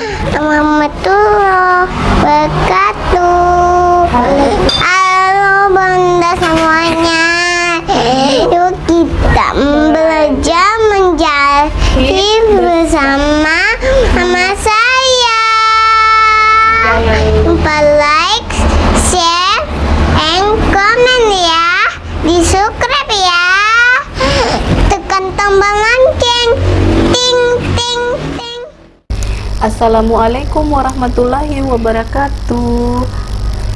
warahmatullahi Assalamualaikum warahmatullahi wabarakatuh.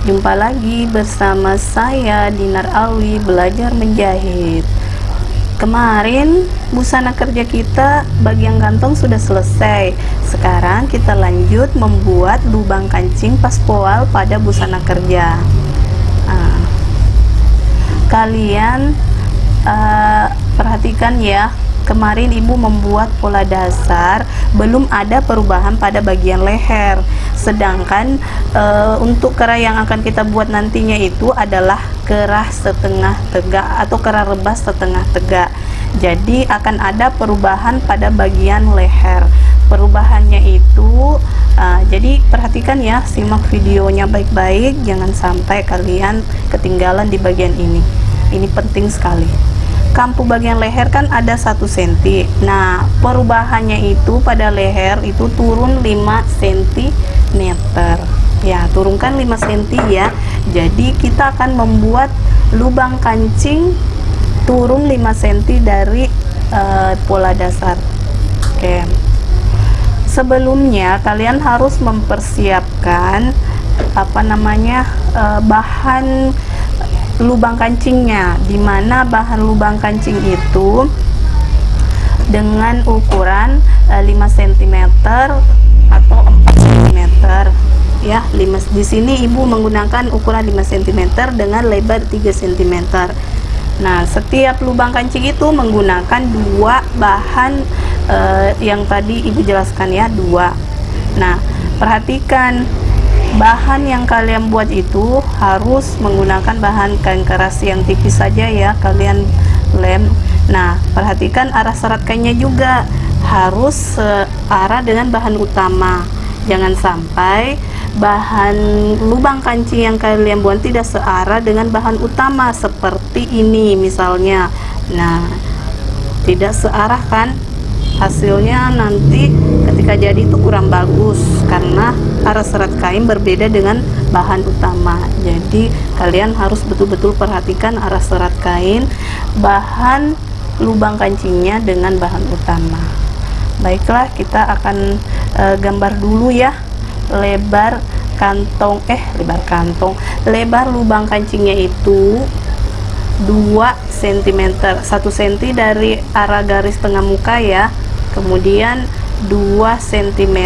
Jumpa lagi bersama saya Dinar Alwi belajar menjahit. Kemarin busana kerja kita bagian kantong sudah selesai. Sekarang kita lanjut membuat lubang kancing paspoal pada busana kerja. Nah, Kalian eh, perhatikan ya kemarin ibu membuat pola dasar belum ada perubahan pada bagian leher. Sedangkan e, untuk kerah yang akan kita buat nantinya itu adalah kerah setengah tegak atau kerah rebas setengah tegak. Jadi akan ada perubahan pada bagian leher. Perubahannya itu uh, jadi perhatikan ya simak videonya baik-baik. Jangan sampai kalian ketinggalan di bagian ini. Ini penting sekali kampu bagian leher kan ada satu senti. Nah perubahannya itu pada leher itu turun 5 cm ya turunkan 5 cm ya. Jadi kita akan membuat lubang kancing turun 5 cm dari uh, pola dasar. Oke. Sebelumnya kalian harus mempersiapkan apa namanya uh, bahan lubang kancingnya. Di mana bahan lubang kancing itu dengan ukuran e, 5 cm atau 4 cm ya 5 di sini ibu menggunakan ukuran 5 cm dengan lebar 3 cm nah setiap lubang kancing itu menggunakan dua bahan e, yang tadi ibu jelaskan ya dua. Nah perhatikan bahan yang kalian buat itu harus menggunakan bahan kain keras yang tipis saja ya kalian lem. Nah perhatikan arah serat kainnya juga. Harus searah dengan bahan utama. Jangan sampai bahan lubang kancing yang kalian buat tidak searah dengan bahan utama seperti ini misalnya. Nah tidak searah kan hasilnya nanti ketika jadi itu kurang bagus karena arah serat kain berbeda dengan bahan utama. Jadi kalian harus betul-betul perhatikan arah serat kain bahan lubang kancingnya dengan bahan utama. Baiklah kita akan e, gambar dulu ya. Lebar kantong eh lebar kantong. Lebar lubang kancingnya itu 2 cm 1 cm dari arah garis tengah muka ya kemudian 2 cm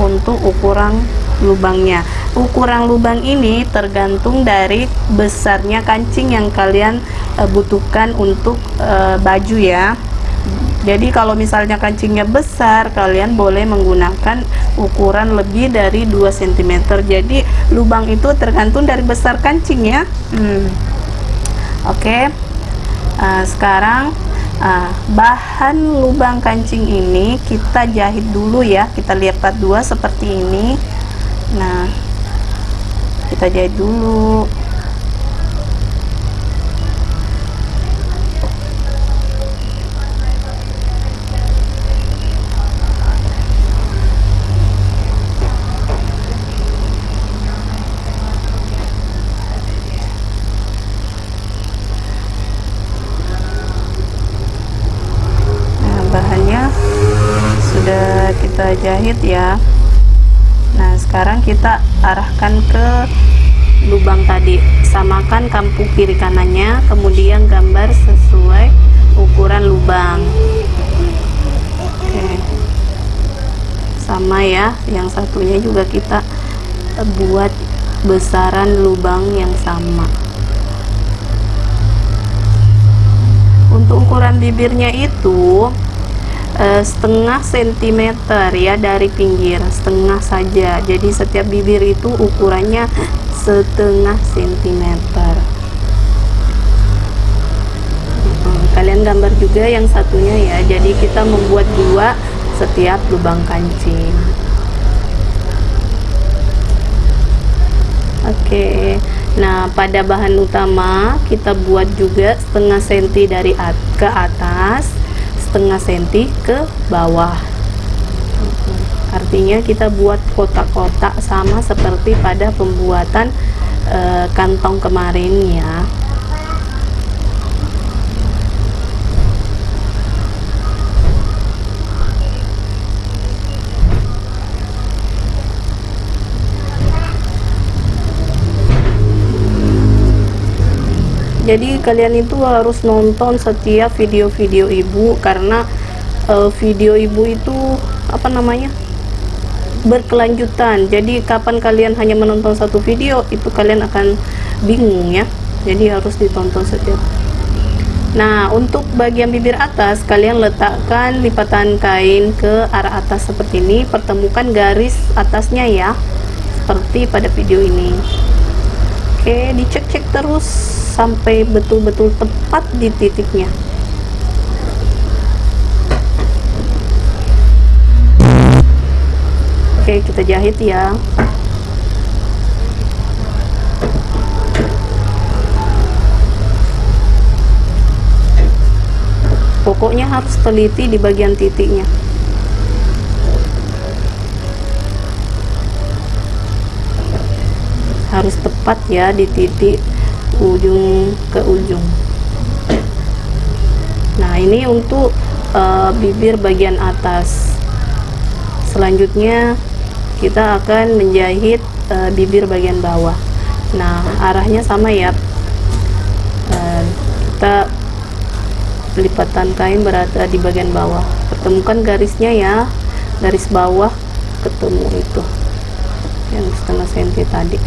untuk ukuran lubangnya ukuran lubang ini tergantung dari besarnya kancing yang kalian e, butuhkan untuk e, baju ya jadi kalau misalnya kancingnya besar kalian boleh menggunakan ukuran lebih dari 2 cm jadi lubang itu tergantung dari besar kancing ya hmm. oke okay. uh, sekarang Nah, bahan lubang kancing ini kita jahit dulu ya. Kita lipat dua seperti ini. Nah kita jahit dulu jahit ya. Nah sekarang kita arahkan ke lubang tadi. Samakan kampu kiri kanannya kemudian gambar sesuai ukuran lubang. Oke. Sama ya yang satunya juga kita buat besaran lubang yang sama. Untuk ukuran bibirnya itu Eh, setengah sentimeter ya dari pinggir setengah saja. Jadi setiap bibir itu ukurannya setengah sentimeter. Hmm, kalian gambar juga yang satunya ya. Jadi kita membuat dua setiap lubang kancing. Oke. Nah pada bahan utama kita buat juga setengah senti dari at ke atas setengah senti ke bawah. Artinya kita buat kotak-kotak sama seperti pada pembuatan e, kantong kemarin ya. Jadi kalian itu harus nonton setiap video-video ibu karena uh, video ibu itu apa namanya berkelanjutan. Jadi kapan kalian hanya menonton satu video itu kalian akan bingung ya. Jadi harus ditonton setiap. Nah untuk bagian bibir atas kalian letakkan lipatan kain ke arah atas seperti ini. Pertemukan garis atasnya ya seperti pada video ini oke dicek-cek terus sampai betul-betul tepat di titiknya. Oke kita jahit ya. Pokoknya harus teliti di bagian titiknya harus tepat ya di titik ujung ke ujung. Nah ini untuk uh, bibir bagian atas. Selanjutnya kita akan menjahit uh, bibir bagian bawah. Nah arahnya sama ya. Uh, kita lipatan kain berada di bagian bawah. Pertemukan garisnya ya. Garis bawah ketemu itu. Yang setengah senti tadi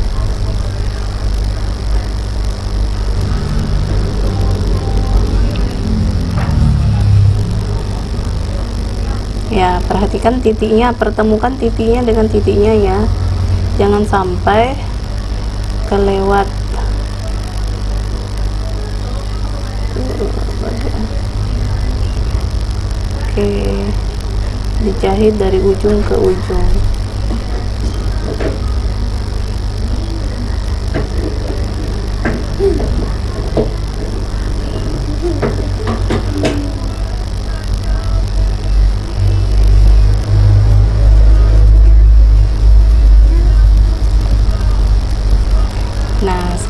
perhatikan titiknya pertemukan titiknya dengan titiknya ya. Jangan sampai kelewat. Oke dijahit dari ujung ke ujung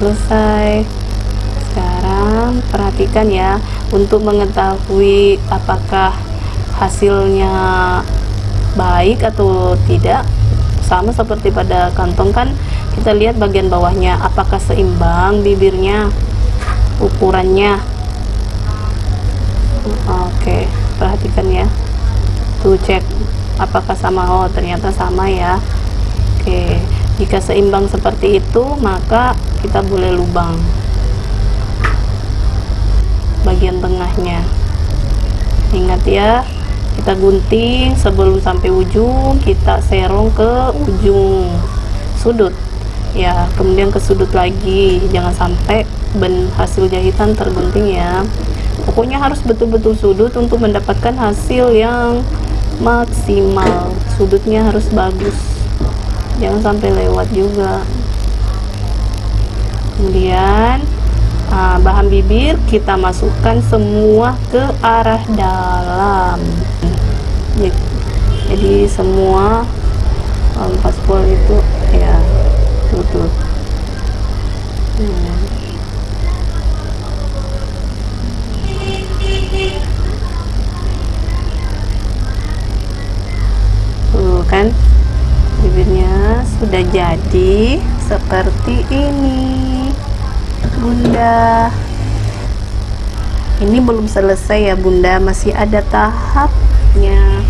selesai. Sekarang perhatikan ya untuk mengetahui apakah hasilnya baik atau tidak sama seperti pada kantong kan kita lihat bagian bawahnya apakah seimbang bibirnya ukurannya. Oke perhatikan ya. Tuh cek apakah sama. Oh ternyata sama ya. Oke jika seimbang seperti itu maka kita boleh lubang bagian tengahnya. Ingat ya kita gunting sebelum sampai ujung kita serong ke ujung sudut. Ya kemudian ke sudut lagi. Jangan sampai ben hasil jahitan tergunting ya. Pokoknya harus betul-betul sudut untuk mendapatkan hasil yang maksimal. Sudutnya harus bagus. Jangan sampai lewat juga kemudian uh, bahan bibir kita masukkan semua ke arah dalam. Jadi semua um, paspor itu ya tutup hmm. kan bibirnya sudah jadi seperti ini bunda. Ini belum selesai ya bunda. Masih ada tahapnya.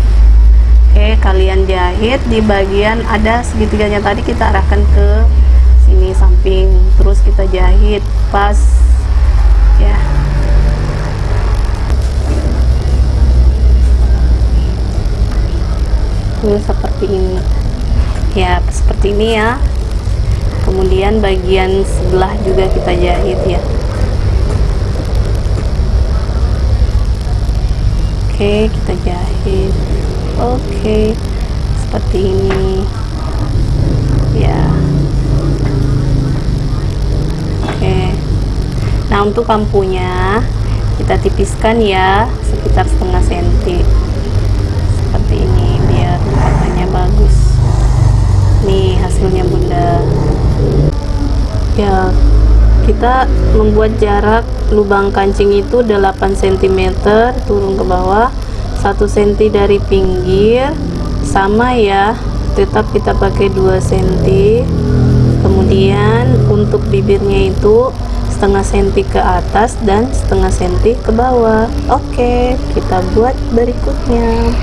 Oke kalian jahit. Di bagian ada segitiganya tadi kita arahkan ke sini samping. Terus kita jahit. Pas. Ya. Ini seperti ini. Ya seperti ini ya kemudian bagian sebelah juga kita jahit ya. Oke kita jahit. Oke seperti ini. Ya. Nah untuk kampunya kita tipiskan ya sekitar setengah senti. Seperti ini biar warnanya bagus. Nih hasilnya bunda ya kita membuat jarak lubang kancing itu 8 cm turun ke bawah 1 cm dari pinggir sama ya tetap kita pakai 2 cm kemudian untuk bibirnya itu setengah senti ke atas dan setengah senti ke bawah. Oke kita buat berikutnya